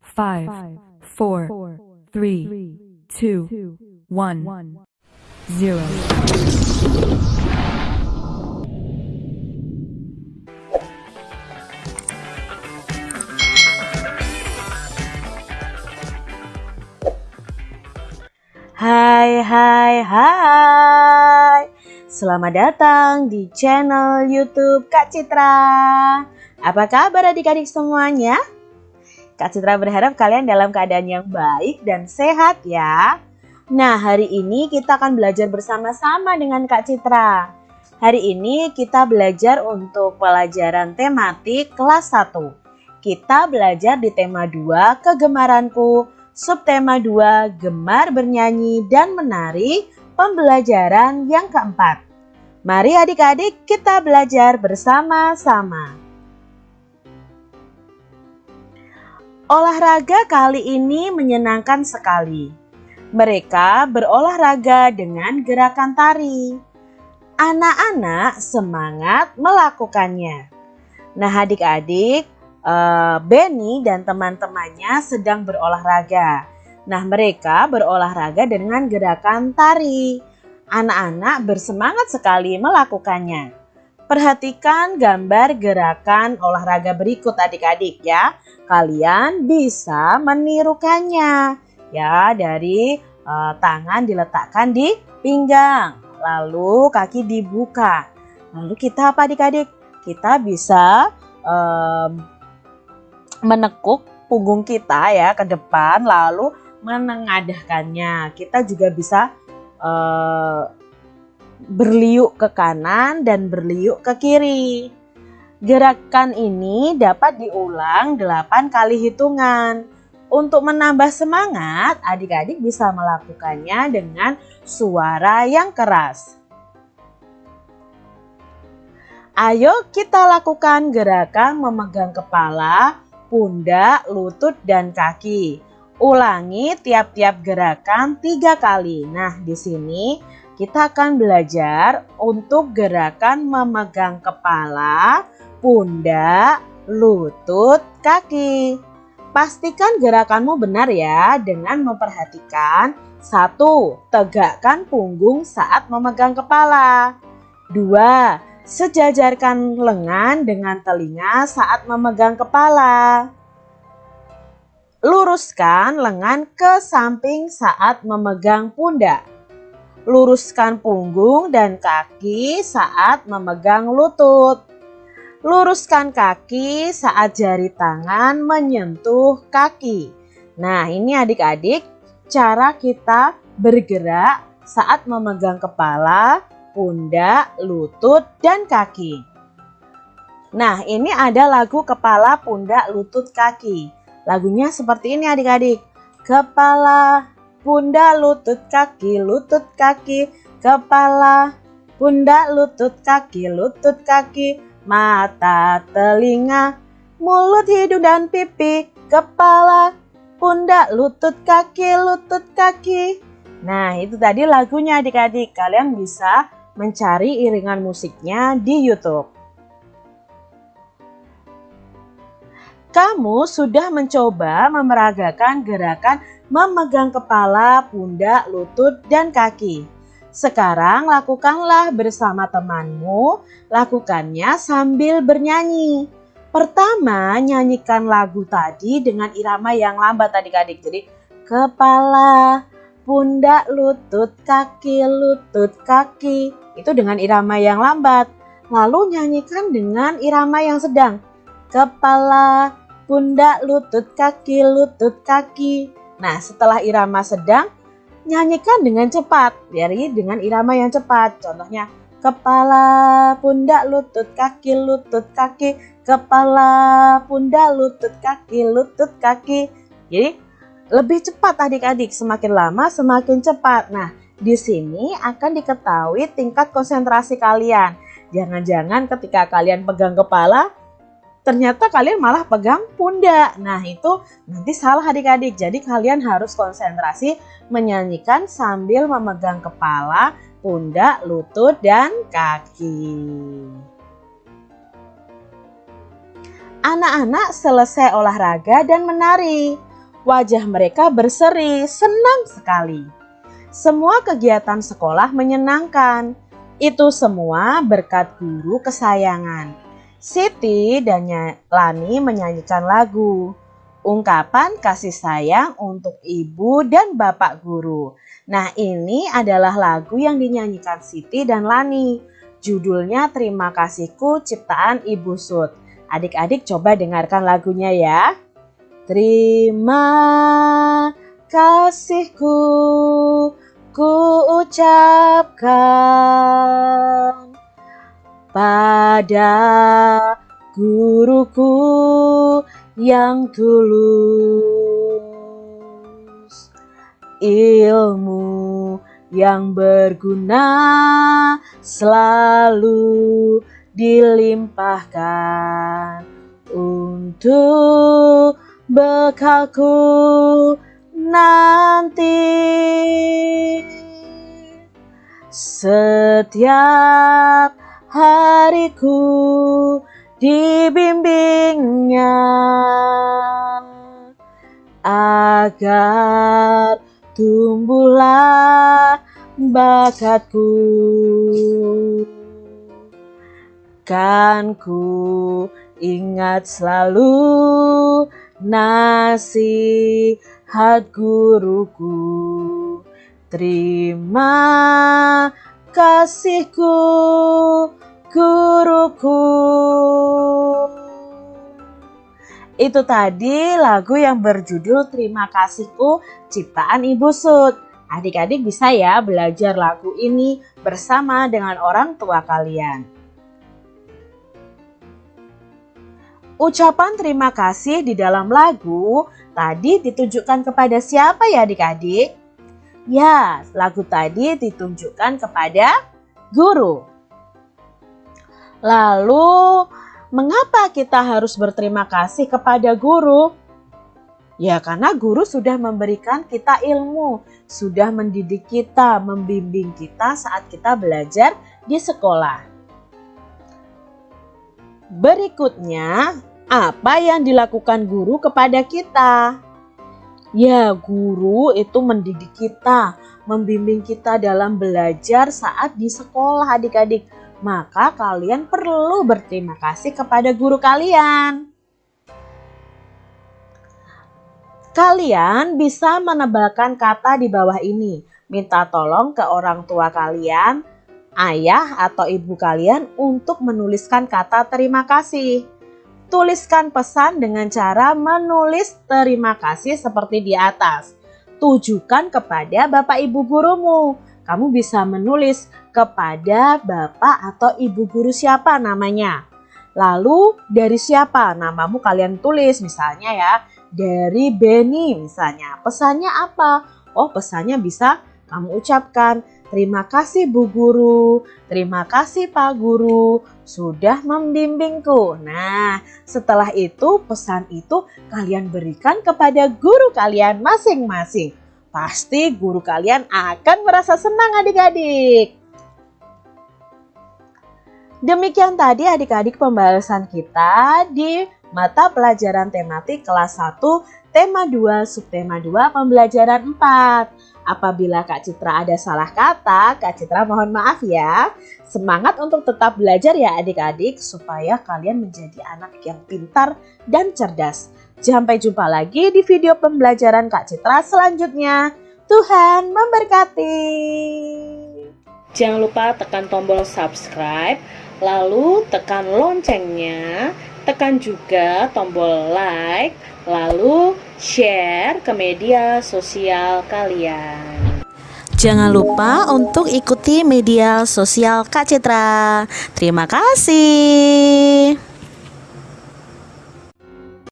five, four, three, two, one, zero. Hai hai hai Selamat datang di channel youtube Kak Citra Apa kabar adik-adik semuanya? Kak Citra berharap kalian dalam keadaan yang baik dan sehat ya Nah hari ini kita akan belajar bersama-sama dengan Kak Citra Hari ini kita belajar untuk pelajaran tematik kelas 1 Kita belajar di tema 2 kegemaranku subtema 2 gemar bernyanyi dan menari pembelajaran yang keempat. Mari adik-adik kita belajar bersama-sama. Olahraga kali ini menyenangkan sekali. Mereka berolahraga dengan gerakan tari. Anak-anak semangat melakukannya. Nah adik-adik, uh, Benny dan teman-temannya sedang berolahraga. Nah, mereka berolahraga dengan gerakan tari. Anak-anak bersemangat sekali melakukannya. Perhatikan gambar gerakan olahraga berikut adik-adik ya. Kalian bisa menirukannya. Ya, dari uh, tangan diletakkan di pinggang, lalu kaki dibuka. Lalu kita apa adik-adik? Kita bisa um, menekuk punggung kita ya ke depan lalu menengadahkannya. Kita juga bisa uh, berliuk ke kanan dan berliuk ke kiri. Gerakan ini dapat diulang 8 kali hitungan. Untuk menambah semangat, adik-adik bisa melakukannya dengan suara yang keras. Ayo kita lakukan gerakan memegang kepala pundak, lutut, dan kaki. Ulangi tiap-tiap gerakan tiga kali. Nah, di sini kita akan belajar untuk gerakan memegang kepala, pundak, lutut, kaki. Pastikan gerakanmu benar ya dengan memperhatikan satu, Tegakkan punggung saat memegang kepala. Dua, Sejajarkan lengan dengan telinga saat memegang kepala. Luruskan lengan ke samping saat memegang pundak. Luruskan punggung dan kaki saat memegang lutut. Luruskan kaki saat jari tangan menyentuh kaki. Nah, ini adik-adik cara kita bergerak saat memegang kepala, pundak, lutut, dan kaki. Nah, ini ada lagu kepala, pundak, lutut, kaki. Lagunya seperti ini adik-adik. Kepala, pundak, lutut, kaki, lutut, kaki, kepala, pundak, lutut, kaki, lutut, kaki, mata, telinga, mulut, hidung, dan pipi, kepala, pundak, lutut, kaki, lutut, kaki. Nah, itu tadi lagunya adik-adik. Kalian bisa mencari iringan musiknya di YouTube. Kamu sudah mencoba memeragakan gerakan memegang kepala, pundak, lutut, dan kaki. Sekarang lakukanlah bersama temanmu, lakukannya sambil bernyanyi. Pertama, nyanyikan lagu tadi dengan irama yang lambat adik-adik. Jadi, kepala, pundak, lutut, kaki, lutut, kaki. Itu dengan irama yang lambat. Lalu nyanyikan dengan irama yang sedang. Kepala, pundak, lutut, kaki, lutut, kaki. Nah, setelah irama sedang, nyanyikan dengan cepat. Jadi dengan irama yang cepat. Contohnya, kepala, pundak, lutut, kaki, lutut, kaki, kepala, pundak, lutut, kaki, lutut, kaki. Jadi lebih cepat adik-adik, semakin lama semakin cepat. Nah, di sini akan diketahui tingkat konsentrasi kalian. Jangan-jangan ketika kalian pegang kepala, ternyata kalian malah pegang pundak. Nah, itu nanti salah adik-adik. Jadi kalian harus konsentrasi menyanyikan sambil memegang kepala, pundak, lutut, dan kaki. Anak-anak selesai olahraga dan menari. Wajah mereka berseri, senang sekali. Semua kegiatan sekolah menyenangkan. Itu semua berkat guru kesayangan. Siti dan Lani menyanyikan lagu. Ungkapan kasih sayang untuk ibu dan bapak guru. Nah ini adalah lagu yang dinyanyikan Siti dan Lani. Judulnya Terima Kasihku Ciptaan Ibu Sud. Adik-adik coba dengarkan lagunya ya. Terima kasihku ku ucapkan pada guruku yang tulus ilmu yang berguna selalu dilimpahkan untuk bekalku nanti. Setiap hariku dibimbingnya. Agar tumbuhlah bakatku. Kan ku ingat selalu nasihat guruku. Terima kasihku guruku itu tadi lagu yang berjudul Terima Kasihku ciptaan Ibu Sud. Adik-adik bisa ya belajar lagu ini bersama dengan orang tua kalian. Ucapan terima kasih di dalam lagu tadi ditujukan kepada siapa ya adik-adik? Ya, lagu tadi ditunjukkan kepada guru. Lalu Mengapa kita harus berterima kasih kepada guru? Ya karena guru sudah memberikan kita ilmu, sudah mendidik kita, membimbing kita saat kita belajar di sekolah. Berikutnya, apa yang dilakukan guru kepada kita? Ya, guru itu mendidik kita, membimbing kita dalam belajar saat di sekolah adik-adik maka kalian perlu berterima kasih kepada guru kalian. Kalian bisa menebalkan kata di bawah ini. Minta tolong ke orang tua kalian, ayah atau ibu kalian untuk menuliskan kata terima kasih. Tuliskan pesan dengan cara menulis terima kasih seperti di atas. Tujukan kepada bapak ibu gurumu kamu bisa menulis kepada bapak atau ibu guru siapa namanya. Lalu dari siapa namamu kalian tulis misalnya ya dari Benny misalnya. Pesannya apa? Oh pesannya bisa kamu ucapkan terima kasih Bu Guru, terima kasih Pak Guru sudah membimbingku. Nah setelah itu pesan itu kalian berikan kepada guru kalian masing-masing. Pasti guru kalian akan merasa senang adik-adik. Demikian tadi adik-adik pembahasan kita di mata pelajaran tematik kelas 1 tema 2 subtema 2 pembelajaran 4. Apabila Kak Citra ada salah kata, Kak Citra mohon maaf ya. Semangat untuk tetap belajar ya adik-adik supaya kalian menjadi anak yang pintar dan cerdas. Sampai jumpa lagi di video pembelajaran Kak Citra selanjutnya. Tuhan memberkati. Jangan lupa tekan tombol subscribe, lalu tekan loncengnya, tekan juga tombol like, lalu share ke media sosial kalian. Jangan lupa untuk ikuti media sosial Kak Citra. Terima kasih.